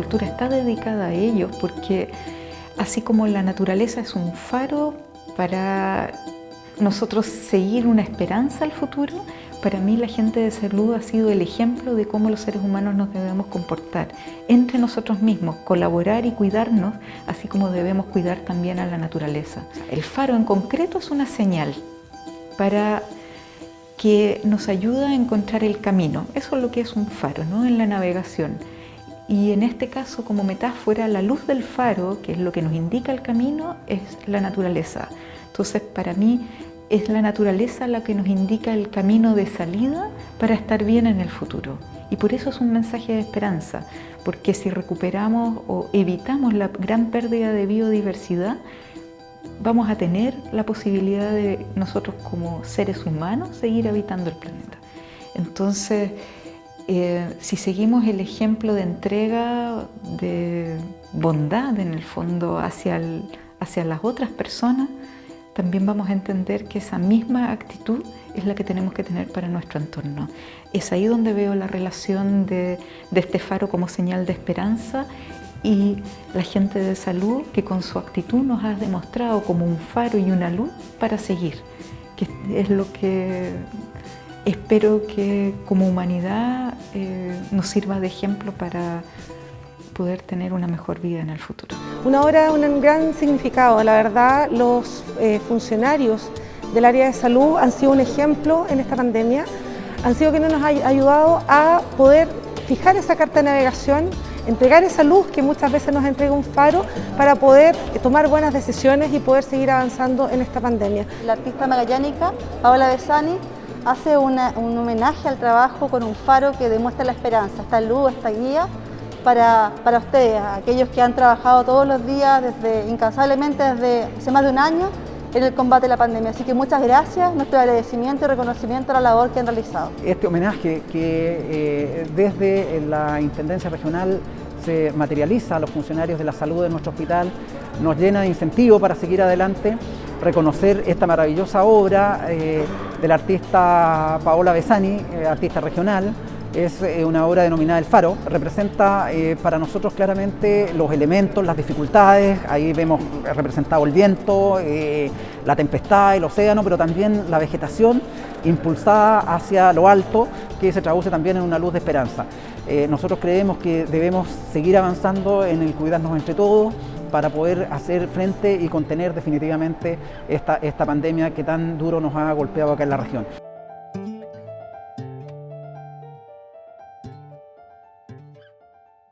cultura está dedicada a ellos porque así como la naturaleza es un faro para nosotros seguir una esperanza al futuro, para mí la gente de salud ha sido el ejemplo de cómo los seres humanos nos debemos comportar entre nosotros mismos, colaborar y cuidarnos, así como debemos cuidar también a la naturaleza. El faro en concreto es una señal para que nos ayuda a encontrar el camino. Eso es lo que es un faro ¿no? en la navegación. Y en este caso, como metáfora, la luz del faro, que es lo que nos indica el camino, es la naturaleza. Entonces, para mí, es la naturaleza la que nos indica el camino de salida para estar bien en el futuro. Y por eso es un mensaje de esperanza, porque si recuperamos o evitamos la gran pérdida de biodiversidad, vamos a tener la posibilidad de nosotros como seres humanos seguir habitando el planeta. Entonces, eh, si seguimos el ejemplo de entrega, de bondad en el fondo hacia, hacia las otras personas, también vamos a entender que esa misma actitud es la que tenemos que tener para nuestro entorno. Es ahí donde veo la relación de, este faro como señal de esperanza y la gente de salud que con su actitud nos ha demostrado como un faro y una luz para seguir, que es lo que espero que como humanidad eh, nos sirva de ejemplo para poder tener una mejor vida en el futuro. Una obra de un gran significado, la verdad los eh, funcionarios del área de salud han sido un ejemplo en esta pandemia, han sido quienes nos han ayudado a poder fijar esa carta de navegación, entregar esa luz que muchas veces nos entrega un faro para poder tomar buenas decisiones y poder seguir avanzando en esta pandemia. La artista magallánica Paola Besani hace un homenaje al trabajo con un faro que demuestra la esperanza, esta luz, esta guía para, para ustedes, aquellos que han trabajado todos los días, desde, incansablemente desde hace más de un año, en el combate a la pandemia. Así que muchas gracias, nuestro agradecimiento y reconocimiento a la labor que han realizado. Este homenaje que eh, desde la Intendencia Regional se materializa a los funcionarios de la salud de nuestro hospital, nos llena de incentivo para seguir adelante, reconocer esta maravillosa obra eh, del artista Paola Besani, eh, artista regional, es eh, una obra denominada El Faro. Representa para nosotros claramente los elementos, las dificultades, ahí vemos representado el viento, la tempestad, el océano, pero también la vegetación impulsada hacia lo alto, que se traduce también en una luz de esperanza. nosotros creemos que debemos seguir avanzando en el cuidarnos entre todos, para poder hacer frente y contener definitivamente esta, esta pandemia que tan duro nos ha golpeado acá en la región.